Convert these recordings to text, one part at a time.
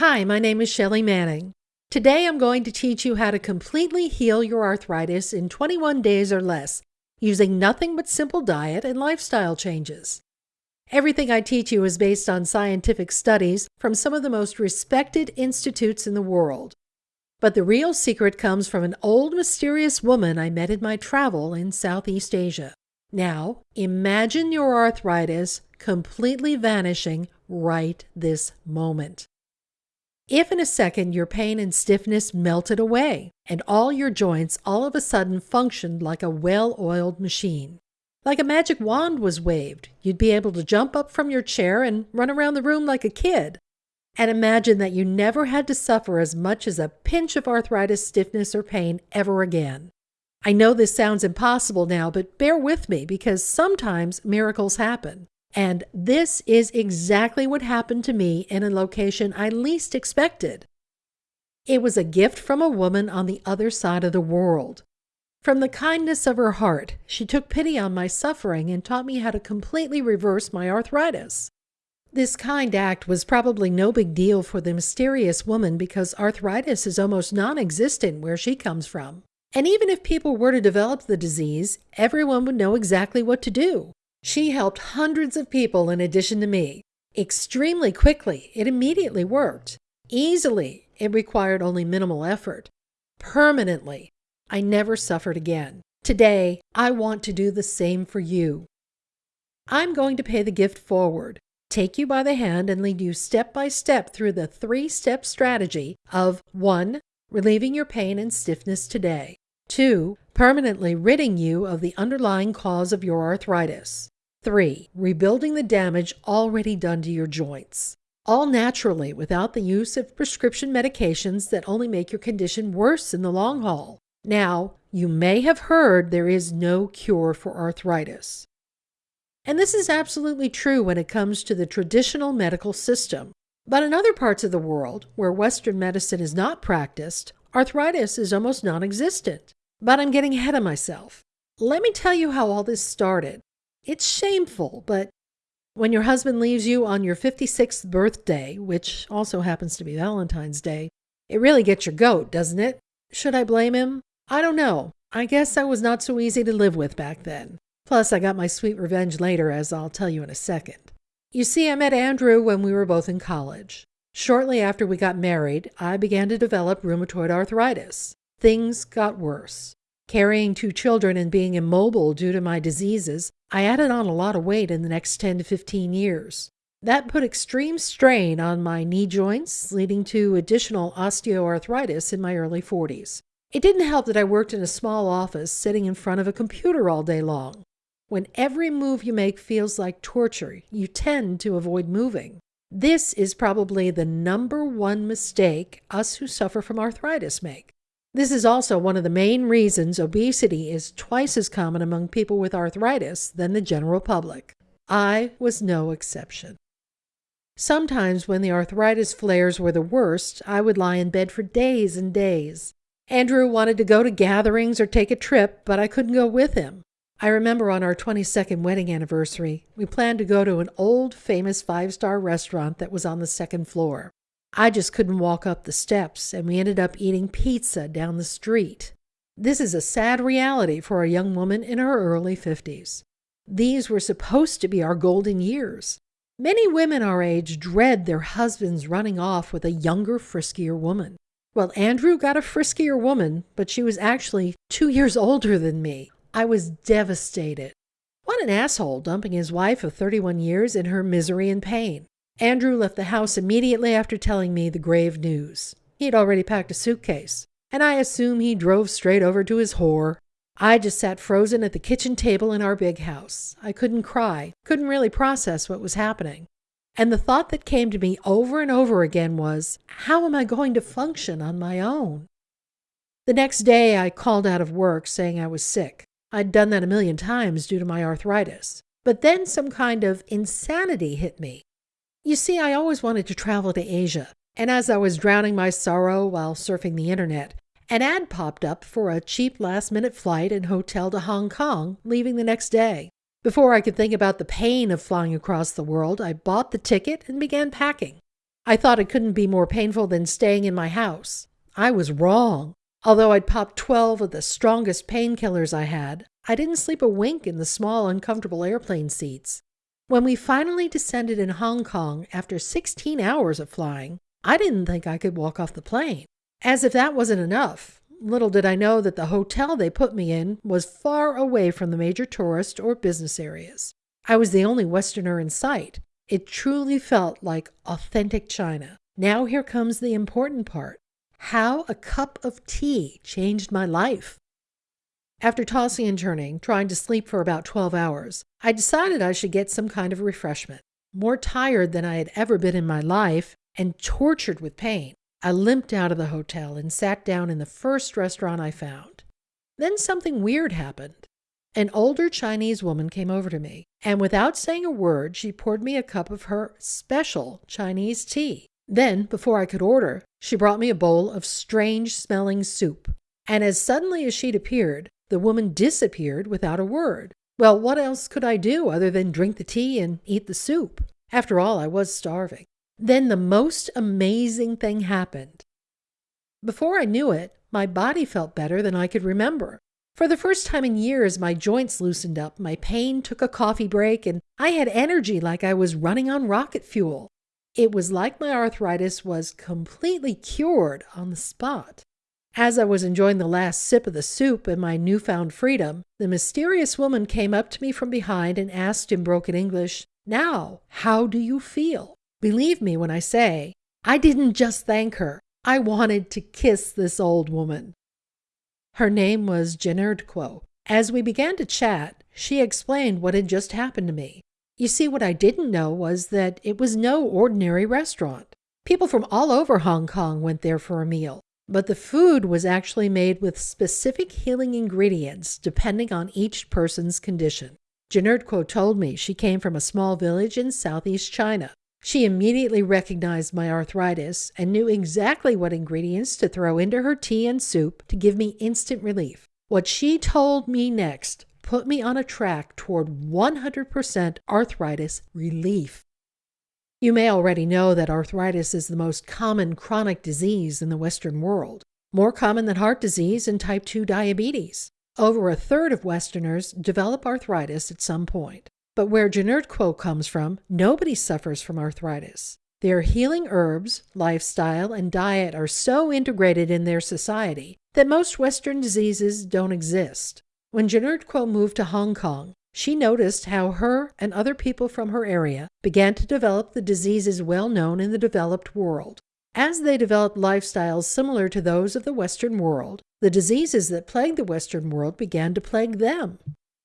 Hi, my name is Shelley Manning. Today I'm going to teach you how to completely heal your arthritis in 21 days or less using nothing but simple diet and lifestyle changes. Everything I teach you is based on scientific studies from some of the most respected institutes in the world. But the real secret comes from an old mysterious woman I met in my travel in Southeast Asia. Now, imagine your arthritis completely vanishing right this moment. If in a second your pain and stiffness melted away and all your joints all of a sudden functioned like a well oiled machine, like a magic wand was waved, you'd be able to jump up from your chair and run around the room like a kid. And imagine that you never had to suffer as much as a pinch of arthritis, stiffness, or pain ever again. I know this sounds impossible now, but bear with me because sometimes miracles happen. And this is exactly what happened to me in a location I least expected. It was a gift from a woman on the other side of the world. From the kindness of her heart, she took pity on my suffering and taught me how to completely reverse my arthritis. This kind act was probably no big deal for the mysterious woman because arthritis is almost non existent where she comes from. And even if people were to develop the disease, everyone would know exactly what to do. She helped hundreds of people in addition to me. Extremely quickly, it immediately worked. Easily, it required only minimal effort. Permanently, I never suffered again. Today, I want to do the same for you. I'm going to pay the gift forward, take you by the hand, and lead you step by step through the three step strategy of 1. Relieving your pain and stiffness today, 2. Permanently ridding you of the underlying cause of your arthritis, Three, rebuilding the damage already done to your joints. All naturally without the use of prescription medications that only make your condition worse in the long haul. Now, you may have heard there is no cure for arthritis. And this is absolutely true when it comes to the traditional medical system. But in other parts of the world, where Western medicine is not practiced, arthritis is almost non existent. But I'm getting ahead of myself. Let me tell you how all this started. It's shameful, but when your husband leaves you on your 56th birthday, which also happens to be Valentine's Day, it really gets your goat, doesn't it? Should I blame him? I don't know. I guess I was not so easy to live with back then. Plus, I got my sweet revenge later, as I'll tell you in a second. You see, I met Andrew when we were both in college. Shortly after we got married, I began to develop rheumatoid arthritis. Things got worse. Carrying two children and being immobile due to my diseases, I added on a lot of weight in the next 10 to 15 years. That put extreme strain on my knee joints, leading to additional osteoarthritis in my early 40s. It didn't help that I worked in a small office sitting in front of a computer all day long. When every move you make feels like torture, you tend to avoid moving. This is probably the number one mistake us who suffer from arthritis make. This is also one of the main reasons obesity is twice as common among people with arthritis than the general public. I was no exception. Sometimes, when the arthritis flares were the worst, I would lie in bed for days and days. Andrew wanted to go to gatherings or take a trip, but I couldn't go with him. I remember on our 22nd wedding anniversary, we planned to go to an old famous five star restaurant that was on the second floor. I just couldn't walk up the steps, and we ended up eating pizza down the street. This is a sad reality for a young woman in her early 50s. These were supposed to be our golden years. Many women our age dread their husbands running off with a younger, friskier woman. Well, Andrew got a friskier woman, but she was actually two years older than me. I was devastated. What an asshole dumping his wife of 31 years in her misery and pain. Andrew left the house immediately after telling me the grave news. He had already packed a suitcase, and I assume he drove straight over to his whore. I just sat frozen at the kitchen table in our big house. I couldn't cry, couldn't really process what was happening. And the thought that came to me over and over again was, how am I going to function on my own? The next day, I called out of work saying I was sick. I'd done that a million times due to my arthritis. But then some kind of insanity hit me. You see, I always wanted to travel to Asia, and as I was drowning my sorrow while surfing the internet, an ad popped up for a cheap last minute flight and hotel to Hong Kong, leaving the next day. Before I could think about the pain of flying across the world, I bought the ticket and began packing. I thought it couldn't be more painful than staying in my house. I was wrong. Although I'd popped 12 of the strongest painkillers I had, I didn't sleep a wink in the small, uncomfortable airplane seats. When we finally descended in Hong Kong after 16 hours of flying, I didn't think I could walk off the plane. As if that wasn't enough, little did I know that the hotel they put me in was far away from the major tourist or business areas. I was the only Westerner in sight. It truly felt like authentic China. Now, here comes the important part how a cup of tea changed my life. After tossing and turning, trying to sleep for about 12 hours, I decided I should get some kind of refreshment. More tired than I had ever been in my life and tortured with pain, I limped out of the hotel and sat down in the first restaurant I found. Then something weird happened. An older Chinese woman came over to me, and without saying a word, she poured me a cup of her special Chinese tea. Then, before I could order, she brought me a bowl of strange smelling soup. And as suddenly as she'd appeared, the woman disappeared without a word. Well, what else could I do other than drink the tea and eat the soup? After all, I was starving. Then the most amazing thing happened. Before I knew it, my body felt better than I could remember. For the first time in years, my joints loosened up, my pain took a coffee break, and I had energy like I was running on rocket fuel. It was like my arthritis was completely cured on the spot. As I was enjoying the last sip of the soup and my newfound freedom, the mysterious woman came up to me from behind and asked in broken English, Now, how do you feel? Believe me when I say, I didn't just thank her, I wanted to kiss this old woman. Her name was Janerdquo. As we began to chat, she explained what had just happened to me. You see, what I didn't know was that it was no ordinary restaurant. People from all over Hong Kong went there for a meal. But the food was actually made with specific healing ingredients depending on each person's condition. Janerdquo told me she came from a small village in southeast China. She immediately recognized my arthritis and knew exactly what ingredients to throw into her tea and soup to give me instant relief. What she told me next put me on a track toward 100% arthritis relief. You may already know that arthritis is the most common chronic disease in the Western world, more common than heart disease and type 2 diabetes. Over a third of Westerners develop arthritis at some point. But where Janerdquo comes from, nobody suffers from arthritis. Their healing herbs, lifestyle, and diet are so integrated in their society that most Western diseases don't exist. When Janerdquo moved to Hong Kong, she noticed how her and other people from her area began to develop the diseases well known in the developed world. As they developed lifestyles similar to those of the Western world, the diseases that plagued the Western world began to plague them.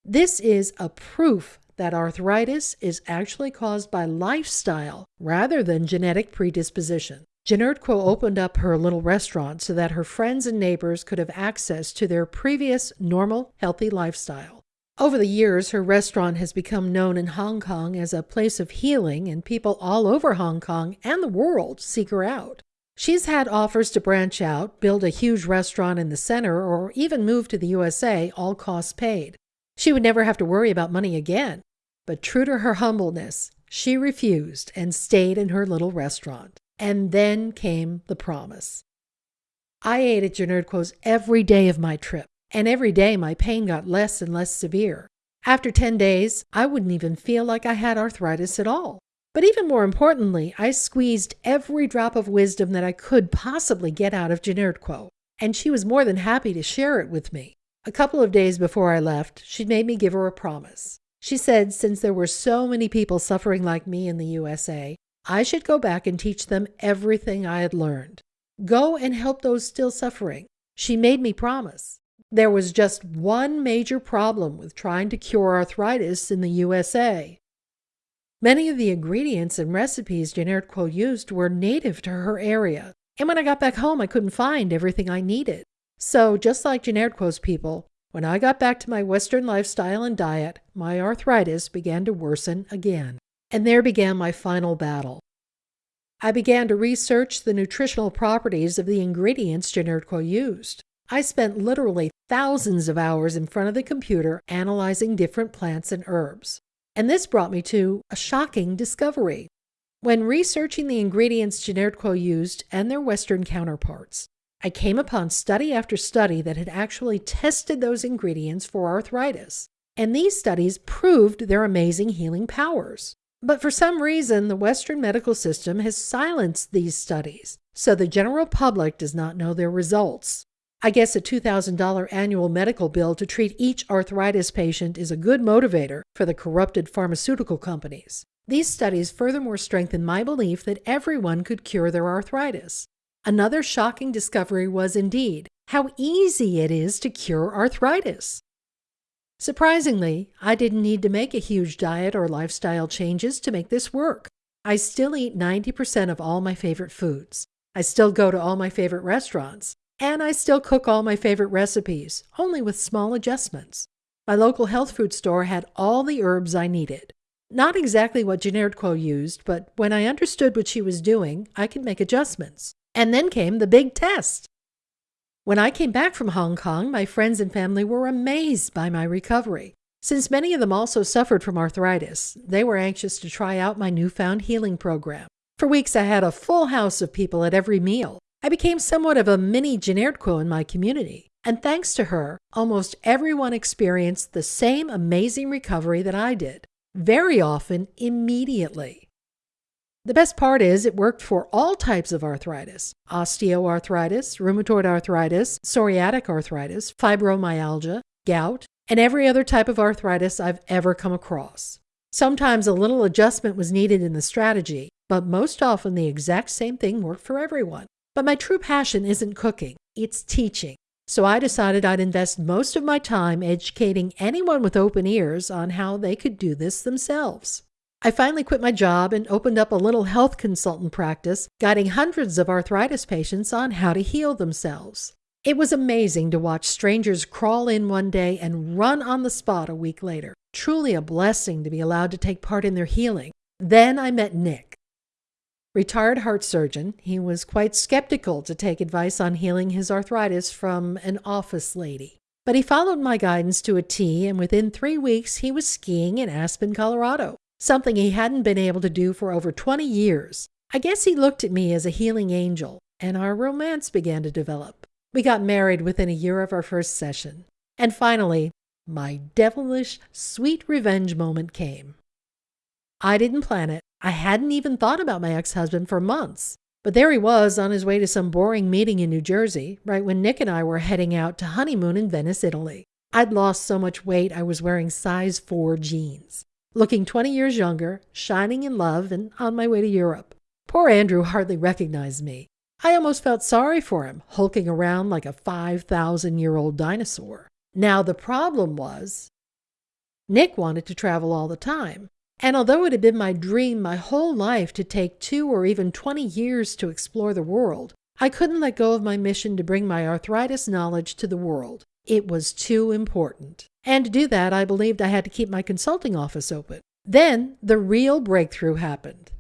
This is a proof that arthritis is actually caused by lifestyle rather than genetic predisposition. Janerdquo opened up her little restaurant so that her friends and neighbors could have access to their previous normal, healthy lifestyle. Over the years, her restaurant has become known in Hong Kong as a place of healing, and people all over Hong Kong and the world seek her out. She's had offers to branch out, build a huge restaurant in the center, or even move to the USA, all costs paid. She would never have to worry about money again. But true to her humbleness, she refused and stayed in her little restaurant. And then came the promise. I ate at Janerdquo's every day of my trip and every day my pain got less and less severe. After 10 days, I wouldn't even feel like I had arthritis at all. But even more importantly, I squeezed every drop of wisdom that I could possibly get out of Janerdquo, and she was more than happy to share it with me. A couple of days before I left, she made me give her a promise. She said since there were so many people suffering like me in the USA, I should go back and teach them everything I had learned. Go and help those still suffering. She made me promise. There was just one major problem with trying to cure arthritis in the USA. Many of the ingredients and recipes Janerdquo used were native to her area, and when I got back home, I couldn't find everything I needed. So, just like Janerdquo's people, when I got back to my Western lifestyle and diet, my arthritis began to worsen again. And there began my final battle. I began to research the nutritional properties of the ingredients Janerdquo used. I spent literally thousands of hours in front of the computer analyzing different plants and herbs. And this brought me to a shocking discovery. When researching the ingredients Generquo used and their Western counterparts, I came upon study after study that had actually tested those ingredients for arthritis, and these studies proved their amazing healing powers. But for some reason, the Western medical system has silenced these studies, so the general public does not know their results. I guess a $2,000 annual medical bill to treat each arthritis patient is a good motivator for the corrupted pharmaceutical companies. These studies furthermore strengthen my belief that everyone could cure their arthritis. Another shocking discovery was indeed how easy it is to cure arthritis. Surprisingly, I didn't need to make a huge diet or lifestyle changes to make this work. I still eat 90% of all my favorite foods. I still go to all my favorite restaurants. And I still cook all my favorite recipes, only with small adjustments. My local health food store had all the herbs I needed. Not exactly what Generquo used, but when I understood what she was doing, I could make adjustments. And then came the big test. When I came back from Hong Kong, my friends and family were amazed by my recovery. Since many of them also suffered from arthritis, they were anxious to try out my newfound healing program. For weeks, I had a full house of people at every meal. I became somewhat of a mini Generquo in my community. And thanks to her, almost everyone experienced the same amazing recovery that I did, very often immediately. The best part is it worked for all types of arthritis osteoarthritis, rheumatoid arthritis, psoriatic arthritis, fibromyalgia, gout, and every other type of arthritis I've ever come across. Sometimes a little adjustment was needed in the strategy, but most often the exact same thing worked for everyone. But my true passion isn't cooking, it's teaching. So I decided I'd invest most of my time educating anyone with open ears on how they could do this themselves. I finally quit my job and opened up a little health consultant practice, guiding hundreds of arthritis patients on how to heal themselves. It was amazing to watch strangers crawl in one day and run on the spot a week later. Truly a blessing to be allowed to take part in their healing. Then I met Nick. Retired heart surgeon, he was quite skeptical to take advice on healing his arthritis from an office lady. But he followed my guidance to a T, and within three weeks he was skiing in Aspen, Colorado, something he hadn't been able to do for over 20 years. I guess he looked at me as a healing angel, and our romance began to develop. We got married within a year of our first session. And finally, my devilish, sweet revenge moment came. I didn't plan it. I hadn't even thought about my ex husband for months. But there he was on his way to some boring meeting in New Jersey, right when Nick and I were heading out to honeymoon in Venice, Italy. I'd lost so much weight I was wearing size 4 jeans. Looking 20 years younger, shining in love, and on my way to Europe. Poor Andrew hardly recognized me. I almost felt sorry for him, hulking around like a 5,000 year old dinosaur. Now, the problem was Nick wanted to travel all the time, and although it had been my dream my whole life to take two or even 20 years to explore the world, I couldn't let go of my mission to bring my arthritis knowledge to the world. It was too important. And to do that, I believed I had to keep my consulting office open. Then the real breakthrough happened.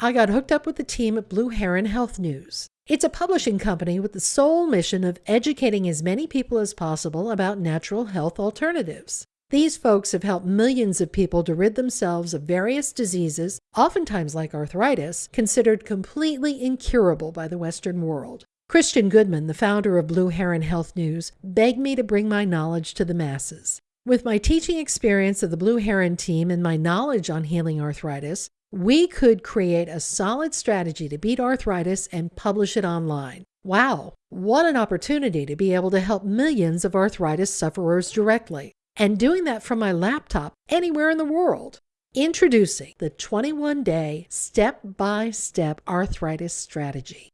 I got hooked up with the team at Blue Heron Health News. It's a publishing company with the sole mission of educating as many people as possible about natural health alternatives. These folks have helped millions of people to rid themselves of various diseases, oftentimes like arthritis, considered completely incurable by the Western world. Christian Goodman, the founder of Blue Heron Health News, begged me to bring my knowledge to the masses. With my teaching experience of the Blue Heron team and my knowledge on healing arthritis, we could create a solid strategy to beat arthritis and publish it online. Wow, what an opportunity to be able to help millions of arthritis sufferers directly and doing that from my laptop anywhere in the world. Introducing the 21 day step by step arthritis strategy.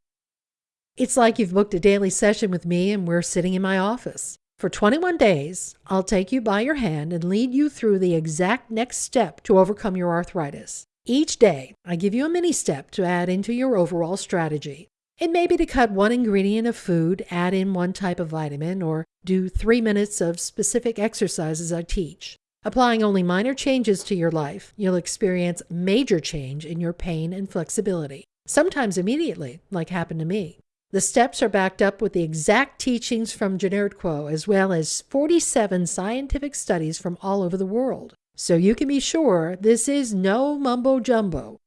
It's like you've booked a daily session with me and we're sitting in my office. For 21 days, I'll take you by your hand and lead you through the exact next step to overcome your arthritis. Each day, I give you a mini step to add into your overall strategy. It may be to cut one ingredient of food, add in one type of vitamin, or do three minutes of specific exercises I teach. Applying only minor changes to your life, you'll experience major change in your pain and flexibility, sometimes immediately, like happened to me. The steps are backed up with the exact teachings from Generquo, as well as 47 scientific studies from all over the world. So you can be sure this is no mumbo jumbo.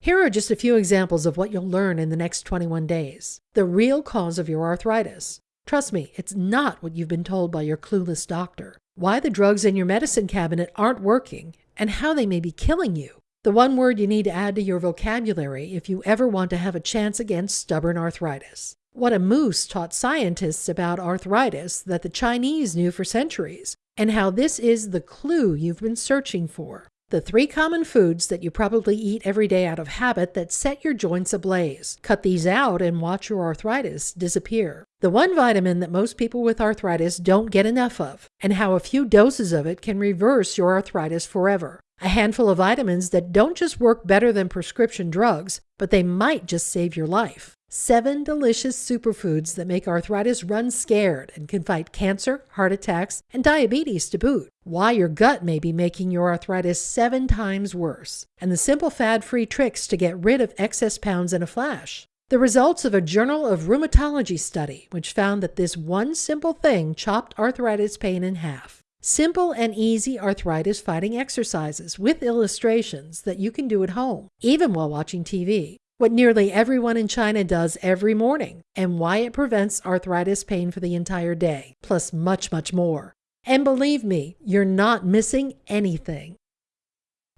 Here are just a few examples of what you'll learn in the next 21 days. The real cause of your arthritis. Trust me, it's not what you've been told by your clueless doctor. Why the drugs in your medicine cabinet aren't working, and how they may be killing you. The one word you need to add to your vocabulary if you ever want to have a chance against stubborn arthritis. What a moose taught scientists about arthritis that the Chinese knew for centuries, and how this is the clue you've been searching for. The three common foods that you probably eat every day out of habit that set your joints ablaze. Cut these out and watch your arthritis disappear. The one vitamin that most people with arthritis don't get enough of, and how a few doses of it can reverse your arthritis forever. A handful of vitamins that don't just work better than prescription drugs, but they might just save your life. Seven delicious superfoods that make arthritis run scared and can fight cancer, heart attacks, and diabetes to boot. Why your gut may be making your arthritis seven times worse. And the simple fad free tricks to get rid of excess pounds in a flash. The results of a Journal of Rheumatology study, which found that this one simple thing chopped arthritis pain in half. Simple and easy arthritis fighting exercises with illustrations that you can do at home, even while watching TV what nearly everyone in China does every morning, and why it prevents arthritis pain for the entire day, plus much, much more. And believe me, you're not missing anything.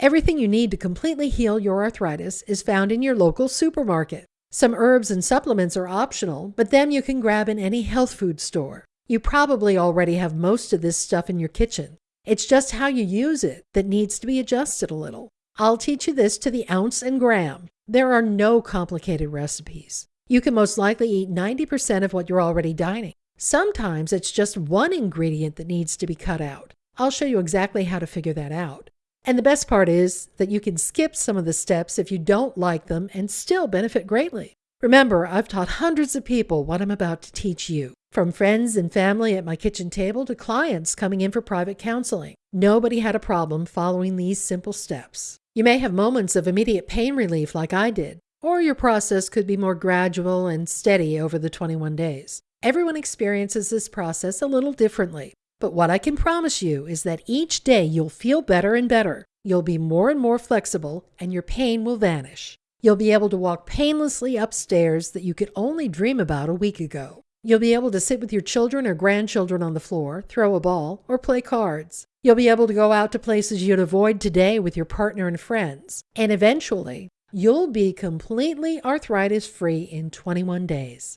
Everything you need to completely heal your arthritis is found in your local supermarket. Some herbs and supplements are optional, but them you can grab in any health food store. You probably already have most of this stuff in your kitchen. It's just how you use it that needs to be adjusted a little. I'll teach you this to the ounce and gram. There are no complicated recipes. You can most likely eat 90% of what you're already dining. Sometimes it's just one ingredient that needs to be cut out. I'll show you exactly how to figure that out. And the best part is that you can skip some of the steps if you don't like them and still benefit greatly. Remember, I've taught hundreds of people what I'm about to teach you, from friends and family at my kitchen table to clients coming in for private counseling. Nobody had a problem following these simple steps. You may have moments of immediate pain relief like I did, or your process could be more gradual and steady over the 21 days. Everyone experiences this process a little differently, but what I can promise you is that each day you'll feel better and better. You'll be more and more flexible, and your pain will vanish. You'll be able to walk painlessly upstairs that you could only dream about a week ago. You'll be able to sit with your children or grandchildren on the floor, throw a ball, or play cards. You'll be able to go out to places you'd avoid today with your partner and friends. And eventually, you'll be completely arthritis free in 21 days.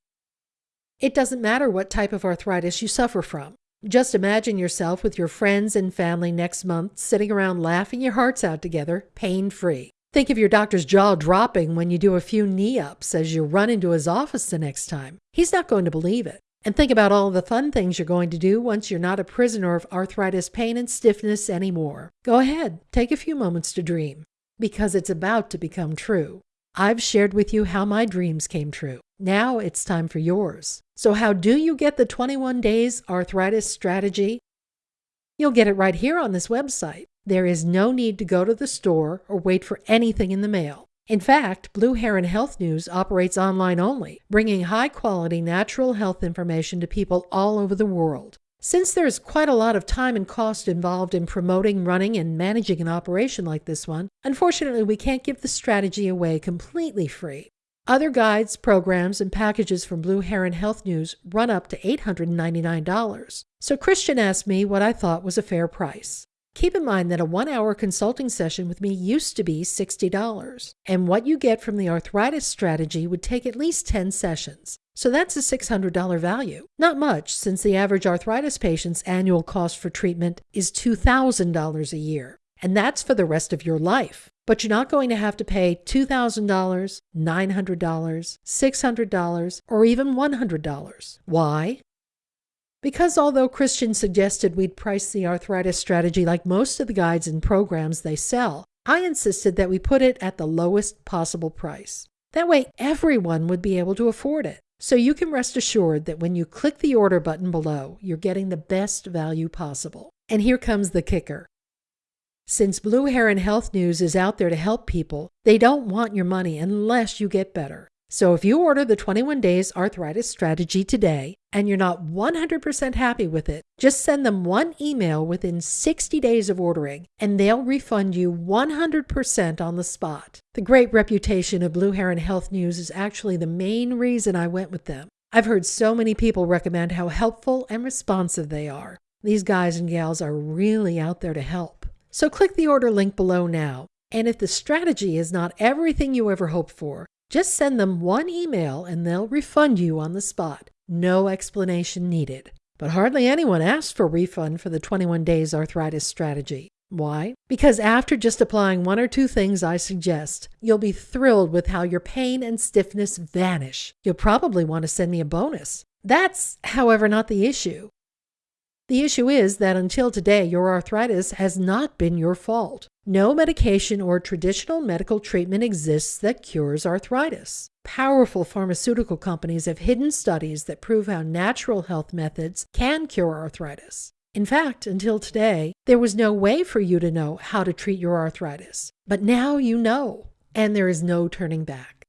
It doesn't matter what type of arthritis you suffer from. Just imagine yourself with your friends and family next month sitting around laughing your hearts out together, pain free. Think of your doctor's jaw dropping when you do a few knee ups as you run into his office the next time. He's not going to believe it. And think about all the fun things you're going to do once you're not a prisoner of arthritis pain and stiffness anymore. Go ahead, take a few moments to dream, because it's about to become true. I've shared with you how my dreams came true. Now it's time for yours. So, how do you get the 21 days arthritis strategy? You'll get it right here on this website. There is no need to go to the store or wait for anything in the mail. In fact, Blue Heron Health News operates online only, bringing high quality natural health information to people all over the world. Since there's quite a lot of time and cost involved in promoting, running, and managing an operation like this one, unfortunately, we can't give the strategy away completely free. Other guides, programs, and packages from Blue Heron Health News run up to $899. So Christian asked me what I thought was a fair price. Keep in mind that a one hour consulting session with me used to be $60, and what you get from the arthritis strategy would take at least 10 sessions. So that's a $600 value. Not much, since the average arthritis patient's annual cost for treatment is $2,000 a year, and that's for the rest of your life. But you're not going to have to pay $2,000, $900, $600, or even $100. Why? Because although Christian suggested we'd price the arthritis strategy like most of the guides and programs they sell, I insisted that we put it at the lowest possible price. That way, everyone would be able to afford it. So you can rest assured that when you click the order button below, you're getting the best value possible. And here comes the kicker. Since Blue Heron Health News is out there to help people, they don't want your money unless you get better. So if you order the 21 Days Arthritis Strategy today, and you're not 100% happy with it, just send them one email within 60 days of ordering and they'll refund you 100% on the spot. The great reputation of Blue Heron Health News is actually the main reason I went with them. I've heard so many people recommend how helpful and responsive they are. These guys and gals are really out there to help. So click the order link below now. And if the strategy is not everything you ever hoped for, just send them one email and they'll refund you on the spot. No explanation needed. But hardly anyone asked for refund for the 21 days arthritis strategy. Why? Because after just applying one or two things I suggest, you'll be thrilled with how your pain and stiffness vanish. You'll probably want to send me a bonus. That's, however, not the issue. The issue is that until today, your arthritis has not been your fault. No medication or traditional medical treatment exists that cures arthritis. Powerful pharmaceutical companies have hidden studies that prove how natural health methods can cure arthritis. In fact, until today, there was no way for you to know how to treat your arthritis. But now you know, and there is no turning back.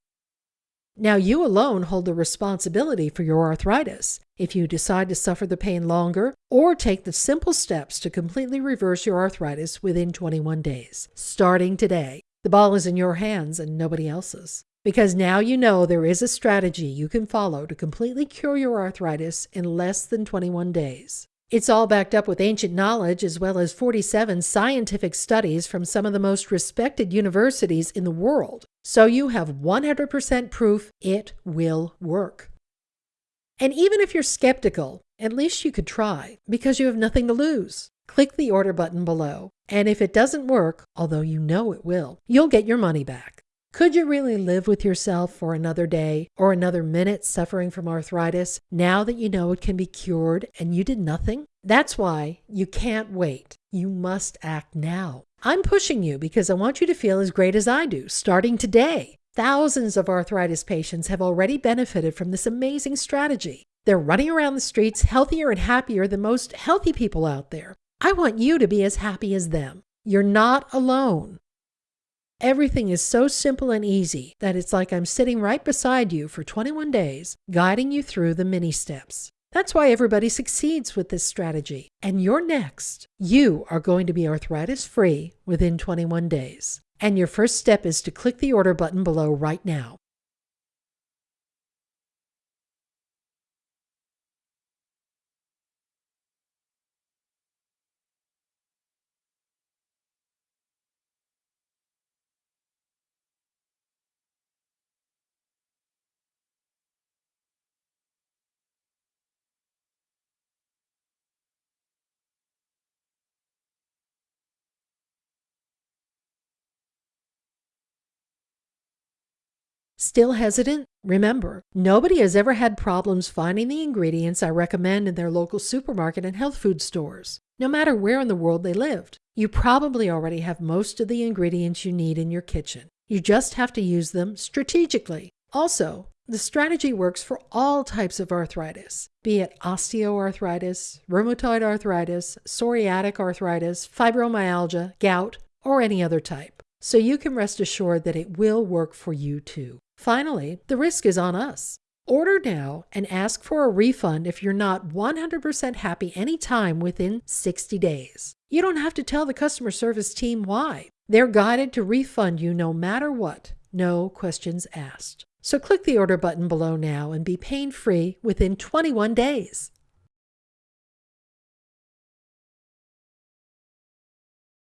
Now you alone hold the responsibility for your arthritis. If you decide to suffer the pain longer or take the simple steps to completely reverse your arthritis within 21 days, starting today, the ball is in your hands and nobody else's. Because now you know there is a strategy you can follow to completely cure your arthritis in less than 21 days. It's all backed up with ancient knowledge as well as 47 scientific studies from some of the most respected universities in the world. So you have 100% proof it will work. And even if you're skeptical, at least you could try because you have nothing to lose. Click the order button below, and if it doesn't work, although you know it will, you'll get your money back. Could you really live with yourself for another day or another minute suffering from arthritis now that you know it can be cured and you did nothing? That's why you can't wait. You must act now. I'm pushing you because I want you to feel as great as I do, starting today. Thousands of arthritis patients have already benefited from this amazing strategy. They're running around the streets healthier and happier than most healthy people out there. I want you to be as happy as them. You're not alone. Everything is so simple and easy that it's like I'm sitting right beside you for 21 days, guiding you through the mini steps. That's why everybody succeeds with this strategy. And you're next. You are going to be arthritis free within 21 days. And your first step is to click the order button below right now. Still hesitant? Remember, nobody has ever had problems finding the ingredients I recommend in their local supermarket and health food stores, no matter where in the world they lived. You probably already have most of the ingredients you need in your kitchen. You just have to use them strategically. Also, the strategy works for all types of arthritis, be it osteoarthritis, rheumatoid arthritis, psoriatic arthritis, fibromyalgia, gout, or any other type. So you can rest assured that it will work for you too. Finally, the risk is on us. Order now and ask for a refund if you're not 100% happy anytime within 60 days. You don't have to tell the customer service team why. They're guided to refund you no matter what, no questions asked. So click the order button below now and be pain free within 21 days.